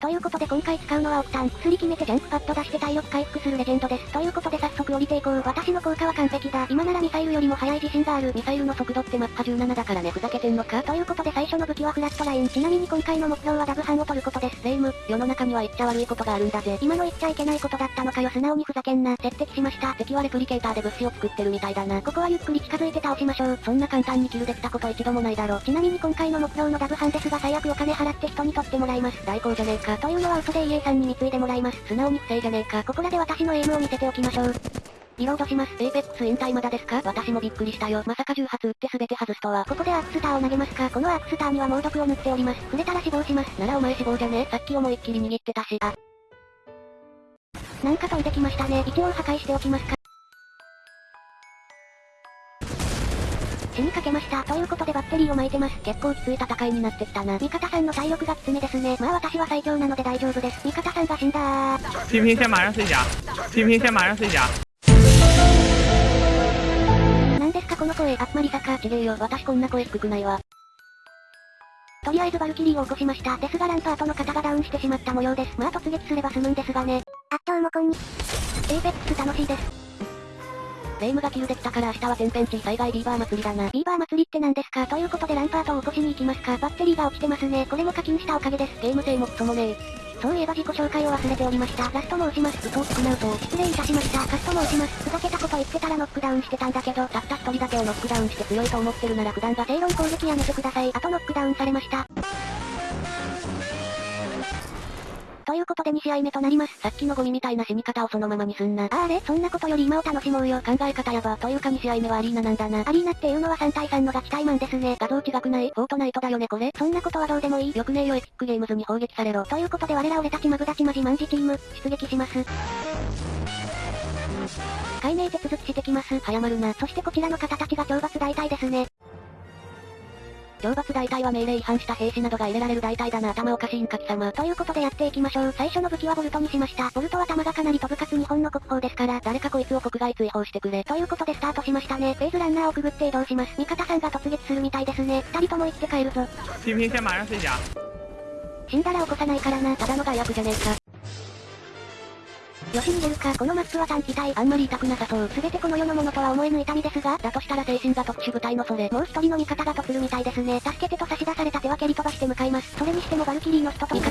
ということで今回使うのはオクタン。薬決めてジャンプパッド出して体力回復するレジェンドです。ということで早速降りていこう。私の効果は完璧だ。今ならミサイルよりも速い自信がある。ミサイルの速度ってマッハ17だからね、ふざけてんのかということで最初の武器はフラットライン。ちなみに今回の目標はダブハンを取ることです。レイム、世の中には言っちゃ悪いことがあるんだぜ。今の言っちゃいけないことだったのかよ。素直にふざけんな。接敵しました。敵はレプリケーターで物資を作ってるみたいだな。ここはゆっくり近づいて倒しましょう。そんな簡単にキルできたこと一度もないだろ。ちなみに今回の目標のダブハンですが最悪お金払って人に取ってもらいます。代行じゃねえか。というのは嘘で EA さんに貢いでもらいます。素直に不正じゃねえか。ここらで私のエイムを見せておきましょう。リロードします。エーペックス引退まだですか？私もびっくりしたよ。まさか10発撃って全て外すとは。ここでアークスターを投げますか？このアークスターには猛毒を塗っております。触れたら死亡します。ならお前死亡じゃねさっき思いっきり握ってたし。あ。なんか飛んできましたね。一応破壊しておきますか？死にかけました。ということでバッテリーを巻いてます。結構きつい戦いになってきたな。味方さんの体力がきつめですね。まあ私は最強なので大丈夫です。味方さんが死んだー。先先马上碎甲。なんですかこの声。あっまりさか。ちげえよ。私こんな声低くないわ。とりあえずバルキリーを起こしました。ですがランパートの方がダウンしてしまった模様です。まあ突撃すれば済むんですがね。あっどうもこんに。エイペックス楽しいです。レイムがキルできたから明日は天変地異災害ビーバー祭りだな。ビーバー祭りって何ですか？ということでランパートを起こしに行きますか？バッテリーが落ちてますね。これも課金したおかげです。ゲーム性もクソもねえ。そういえば自己紹介を忘れておりました。ラストも押します。嘘をつくな嘘。失礼いたしました。カストも押します。ふざけたこと言ってたらノックダウンしてたんだけど、たった一人だけをノックダウンして強いと思ってるなら普段が正論攻撃やめてください。あとノックダウンされました。ことで2試合目となります。さっきのゴミみたいな死に方をそのままにすんな。あれ？そんなことより今を楽しもうよ。考え方やば。というか2試合目はアリーナなんだな。アリーナっていうのは3対3のガチ対マンですね。画像違くないフォートナイトだよねこれ。そんなことはどうでもいい。よくねえよエピックゲームズに砲撃されろ。ということで我ら俺たちマブダチマジマンジチーム、出撃します。解明手続きしてきます。早まるな。そしてこちらの方たちが懲罰大隊ですね。懲罰大隊は命令違反した兵士などが入れられる大隊だな頭おかしいんか貴様。ということでやっていきましょう。最初の武器はボルトにしました。ボルトは弾がかなり飛ぶかつ日本の国宝ですから、誰かこいつを国外追放してくれ。ということでスタートしましたね。フェーズランナーをくぐって移動します。味方さんが突撃するみたいですね。二人とも行って帰るぞ。死んだら起こさないからな。ただの害悪じゃねえか。よし逃げるか、このマップは短期隊、あんまり痛くなさそう。すべてこの世のものとは思えぬ痛みですが、だとしたら精神が特殊部隊のそれ。もう一人の味方がとするみたいですね。助けてと差し出された手は蹴り飛ばして向かいます。それにしてもバルキリーの人と。味方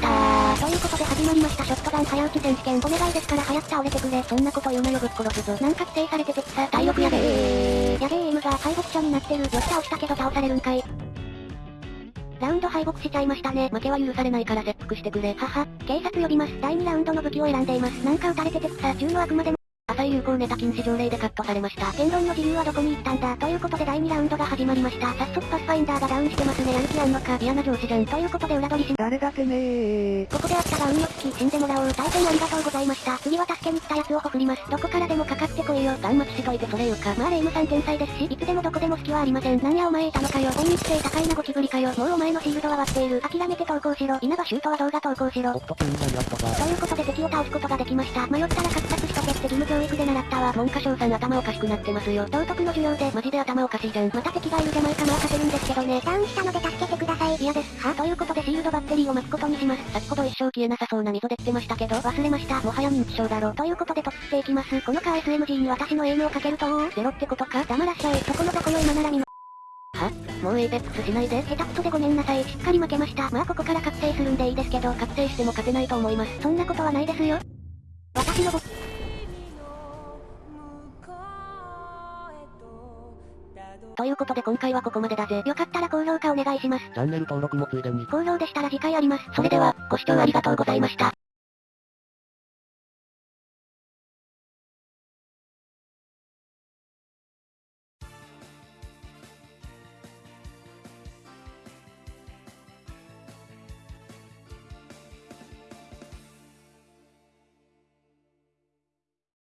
ということで始まりました。ショットガン早撃ち選手権。お願いですから早く倒れてくれ。そんなこと言うなよぶっ殺すぞ。なんか規制されててさ、体力やべえ。やべえエイムが敗北者になってる。よし倒したけど倒される。んかい。ラウンド敗北しちゃいましたね。負けは許されないから切腹してくれ。はは。警察呼びます。第2ラウンドの武器を選んでいます。なんか撃たれてて草。銃のあくまでも。浅い有効ネタ禁止条例でカットされました。言論の自由はどこに行ったんだということで第2ラウンドが始まりました。早速パスファインダーがダウンしてますね。やる気あんのか。嫌な上司じゃん。ということで裏取りし誰だてめえここであったが運よつき死んでもらおう。大変ありがとうございました。次は助けに来たやつをほふります。どこからでもかかってこいよ。ガン待ちしといてそれ言うか。まあレイムさん天才ですし、いつでもどこでも隙はありません。なんやお前いたのかよ。本日性高いなゴキブリかよ。もうお前のシールドは割っている。諦めて投稿しろ。稲葉シュートは動画投稿しろ。ということで敵を倒すことができました。迷ったら格殺しとけって義務教育で習ったわ。文科省さん頭おかしくなってますよ。道徳の授業でマジで頭おかしいじゃん。また敵がいるじゃないかまあ勝てるんですけどね。ダウンしたので助けてください。嫌です。はということでシールドバッテリーを巻くことにします。先ほど一生消えなさそうな溝できてましたけど、忘れました。もはや認知症だろ。ということで突っていきます。このカー SMG に私のエイムをかけるとゼロってことか黙らっしゃい。そこのどこよ今なら見はもう Apex しないで下手くそでごめんなさい。しっかり負けました。まあここから覚醒するんでいいですけど、覚醒しても勝てないと思います。そんなことはないですよ。私の僕ということで今回はここまでだぜ。よかったら高評価お願いします。チャンネル登録もついでに好評でしたら次回あります。それでは、ご視聴ありがとうございました。